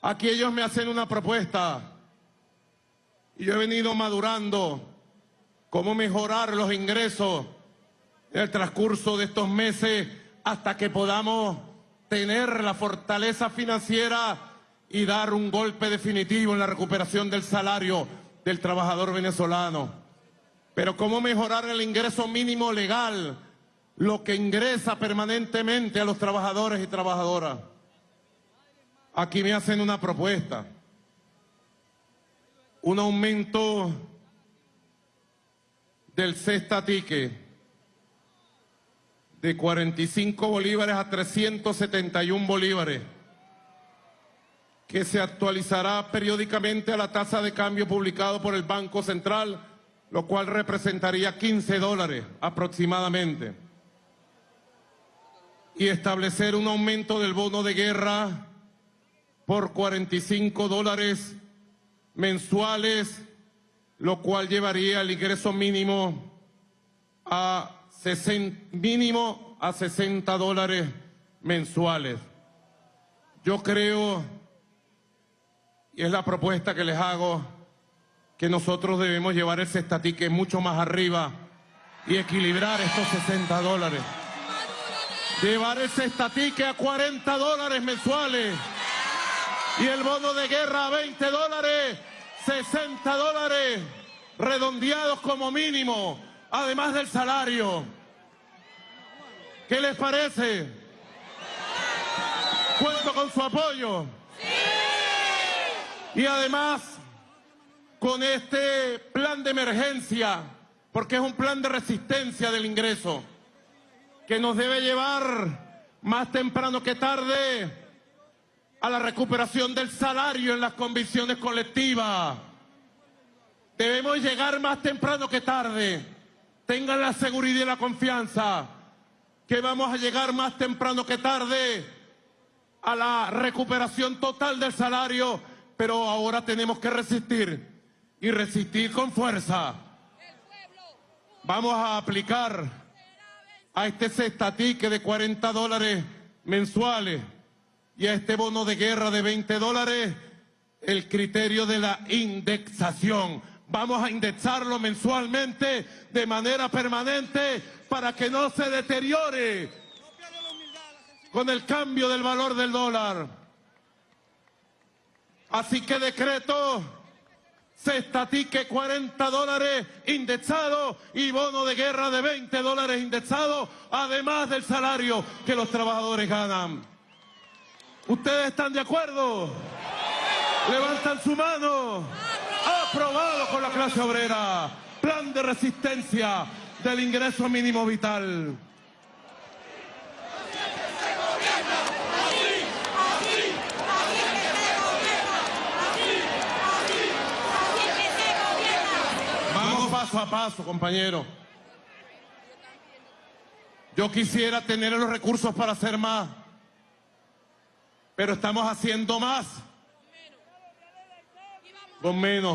Aquí ellos me hacen una propuesta y yo he venido madurando cómo mejorar los ingresos en el transcurso de estos meses hasta que podamos tener la fortaleza financiera y dar un golpe definitivo en la recuperación del salario del trabajador venezolano. Pero cómo mejorar el ingreso mínimo legal, lo que ingresa permanentemente a los trabajadores y trabajadoras. Aquí me hacen una propuesta. Un aumento del cestatique de 45 bolívares a 371 bolívares, que se actualizará periódicamente a la tasa de cambio publicado por el Banco Central, lo cual representaría 15 dólares aproximadamente. Y establecer un aumento del bono de guerra por 45 dólares mensuales, lo cual llevaría el ingreso mínimo a mínimo a 60 dólares mensuales. Yo creo, y es la propuesta que les hago, que nosotros debemos llevar ese estatique mucho más arriba y equilibrar estos 60 dólares. Llevar ese estatique a 40 dólares mensuales y el bono de guerra a 20 dólares, 60 dólares redondeados como mínimo además del salario. ¿Qué les parece? Cuento con su apoyo. Y además, con este plan de emergencia, porque es un plan de resistencia del ingreso, que nos debe llevar más temprano que tarde a la recuperación del salario en las condiciones colectivas. Debemos llegar más temprano que tarde tengan la seguridad y la confianza que vamos a llegar más temprano que tarde a la recuperación total del salario, pero ahora tenemos que resistir y resistir con fuerza. Vamos a aplicar a este cestatique de 40 dólares mensuales y a este bono de guerra de 20 dólares el criterio de la indexación Vamos a indexarlo mensualmente de manera permanente para que no se deteriore con el cambio del valor del dólar. Así que decreto se estatique 40 dólares indexado y bono de guerra de 20 dólares indexado, además del salario que los trabajadores ganan. ¿Ustedes están de acuerdo? Levantan su mano aprobado con la clase obrera. Plan de resistencia del ingreso mínimo vital. Vamos paso a paso, compañero. Yo quisiera tener los recursos para hacer más, pero estamos haciendo más con menos.